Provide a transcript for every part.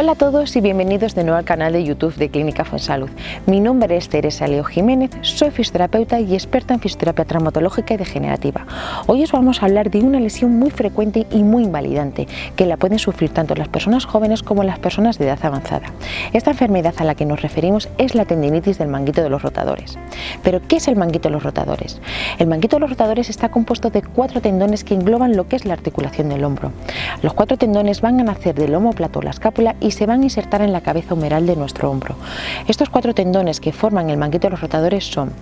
Hola a todos y bienvenidos de nuevo al canal de YouTube de Clínica Fonsalud. Mi nombre es Teresa Leo Jiménez, soy fisioterapeuta y experta en fisioterapia traumatológica y degenerativa. Hoy os vamos a hablar de una lesión muy frecuente y muy invalidante que la pueden sufrir tanto las personas jóvenes como las personas de edad avanzada. Esta enfermedad a la que nos referimos es la tendinitis del manguito de los rotadores. ¿Pero qué es el manguito de los rotadores? El manguito de los rotadores está compuesto de cuatro tendones que engloban lo que es la articulación del hombro. Los cuatro tendones van a nacer del homóplato, la escápula y se van a insertar en la cabeza humeral de nuestro hombro. Estos cuatro tendones que forman el manguito de los rotadores son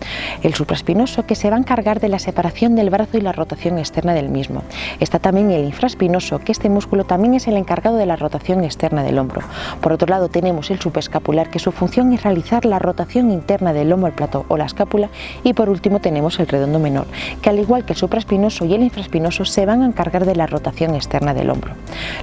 el supraespinoso que se va a encargar de la separación del brazo y la rotación externa del mismo. Está también el infraespinoso que este músculo también es el encargado de la rotación externa del hombro. Por otro lado tenemos el subescapular que su función es realizar la rotación interna del lomo, el plato o la escápula y por último tenemos el redondo menor que al igual que el supraespinoso y el infraespinoso se van a encargar de la rotación externa del hombro.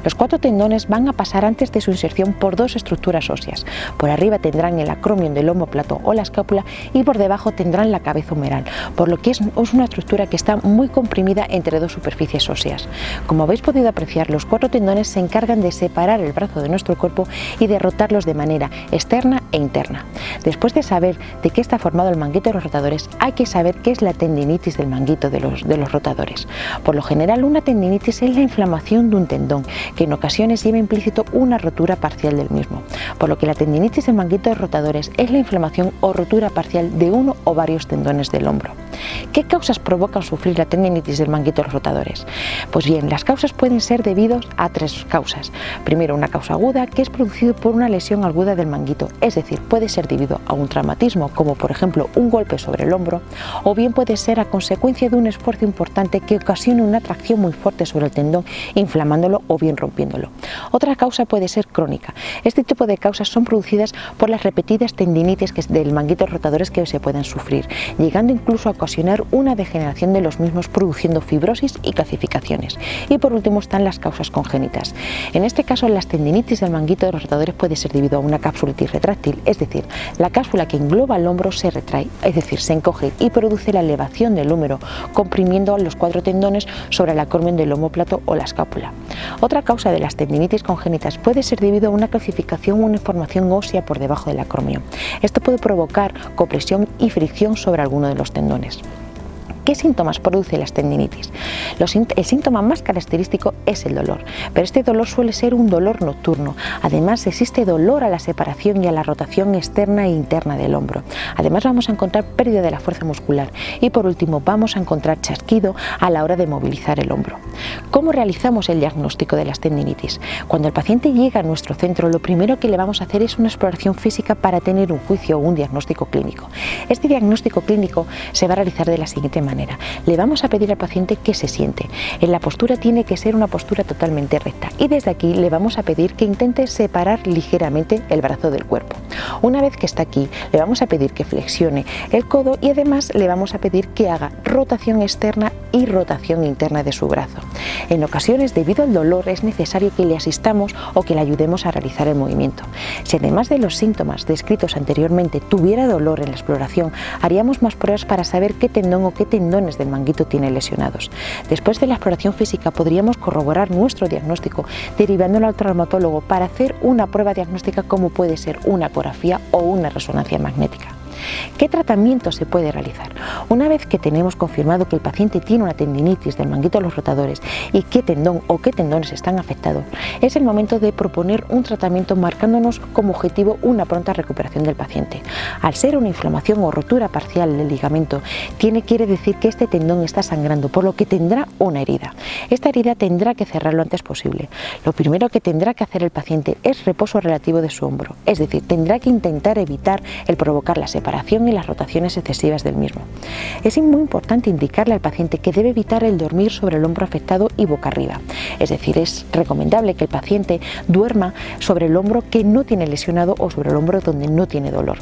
Los cuatro tendones van a pasar antes de su inserción por dos estructuras óseas. Por arriba tendrán el acromion del homóplato o la escápula y por debajo tendrán la cabeza humeral, por lo que es una estructura que está muy comprimida entre dos superficies óseas. Como habéis podido apreciar, los cuatro tendones se encargan de separar el brazo de nuestro cuerpo y de rotarlos de manera externa e interna. Después de saber de qué está formado el manguito de los rotadores, hay que saber qué es la tendinitis del manguito de los, de los rotadores. Por lo general, una tendinitis es la inflamación de un tendón, que en ocasiones lleva implícito una rotura parcial del mismo, por lo que la tendinitis del manguito de rotadores es la inflamación o rotura parcial de uno o varios tendones del hombro. ¿Qué causas provocan sufrir la tendinitis del manguito de los rotadores? Pues bien, las causas pueden ser debidos a tres causas. Primero, una causa aguda que es producido por una lesión aguda del manguito, es decir, puede ser debido a un traumatismo como por ejemplo un golpe sobre el hombro o bien puede ser a consecuencia de un esfuerzo importante que ocasione una tracción muy fuerte sobre el tendón inflamándolo o bien rompiéndolo. Otra causa puede ser crónica este tipo de causas son producidas por las repetidas tendinitis del manguito rotadores que se pueden sufrir, llegando incluso a ocasionar una degeneración de los mismos produciendo fibrosis y calcificaciones. Y por último están las causas congénitas. En este caso las tendinitis del manguito de los rotadores puede ser debido a una cápsulitis retráctil, es decir, la cápsula que engloba el hombro se retrae, es decir, se encoge y produce la elevación del húmero, comprimiendo los cuatro tendones sobre el acromion del homóplato o la escápula. Otra causa de las tendinitis congénitas puede ser debido una calcificación o una formación ósea por debajo del acromio. Esto puede provocar compresión y fricción sobre alguno de los tendones. Christ. ¿Qué síntomas produce la tendinitis? el síntoma más característico es el dolor, pero este dolor suele ser un dolor nocturno. Además existe dolor a la separación y a la rotación externa e interna del hombro. Además vamos a encontrar pérdida de la fuerza muscular y por último vamos a encontrar chasquido a la hora de movilizar el hombro. ¿Cómo realizamos el diagnóstico de las tendinitis? Cuando el paciente llega a nuestro centro lo primero que le vamos a hacer es una exploración física para tener un juicio o un diagnóstico clínico. Este diagnóstico clínico se va a realizar de la siguiente manera le vamos a pedir al paciente que se siente. En la postura tiene que ser una postura totalmente recta y desde aquí le vamos a pedir que intente separar ligeramente el brazo del cuerpo. Una vez que está aquí, le vamos a pedir que flexione el codo y además le vamos a pedir que haga rotación externa y rotación interna de su brazo. En ocasiones, debido al dolor, es necesario que le asistamos o que le ayudemos a realizar el movimiento. Si además de los síntomas descritos anteriormente tuviera dolor en la exploración, haríamos más pruebas para saber qué tendón o qué tendones del manguito tiene lesionados. Después de la exploración física podríamos corroborar nuestro diagnóstico derivándolo al traumatólogo para hacer una prueba diagnóstica como puede ser una ecografía o una resonancia magnética. ¿Qué tratamiento se puede realizar? Una vez que tenemos confirmado que el paciente tiene una tendinitis del manguito de los rotadores y qué tendón o qué tendones están afectados, es el momento de proponer un tratamiento marcándonos como objetivo una pronta recuperación del paciente. Al ser una inflamación o rotura parcial del ligamento, tiene, quiere decir que este tendón está sangrando, por lo que tendrá una herida. Esta herida tendrá que cerrar lo antes posible. Lo primero que tendrá que hacer el paciente es reposo relativo de su hombro, es decir, tendrá que intentar evitar el provocar la separación y las rotaciones excesivas del mismo. Es muy importante indicarle al paciente que debe evitar el dormir sobre el hombro afectado y boca arriba. Es decir, es recomendable que el paciente duerma sobre el hombro que no tiene lesionado o sobre el hombro donde no tiene dolor.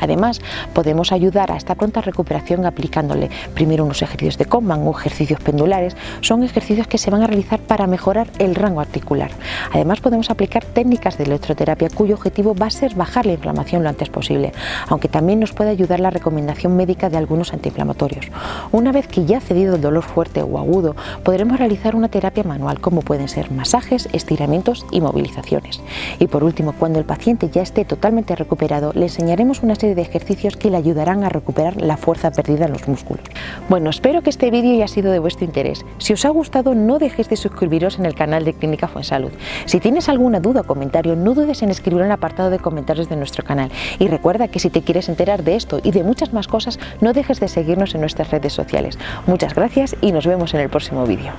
Además, podemos ayudar a esta pronta recuperación aplicándole primero unos ejercicios de Coleman o ejercicios pendulares. Son ejercicios que se van a realizar para mejorar el rango articular. Además, podemos aplicar técnicas de electroterapia cuyo objetivo va a ser bajar la inflamación lo antes posible, aunque también nos puede ayudar la recomendación médica de algunos antiinflamatorios. Una vez que ya ha cedido el dolor fuerte o agudo, podremos realizar una terapia manual como pueden ser masajes, estiramientos y movilizaciones. Y por último, cuando el paciente ya esté totalmente recuperado, le enseñaremos una de ejercicios que le ayudarán a recuperar la fuerza perdida en los músculos. Bueno, espero que este vídeo haya sido de vuestro interés. Si os ha gustado, no dejéis de suscribiros en el canal de Clínica Fuensalud. Si tienes alguna duda o comentario, no dudes en escribirlo en el apartado de comentarios de nuestro canal. Y recuerda que si te quieres enterar de esto y de muchas más cosas, no dejes de seguirnos en nuestras redes sociales. Muchas gracias y nos vemos en el próximo vídeo.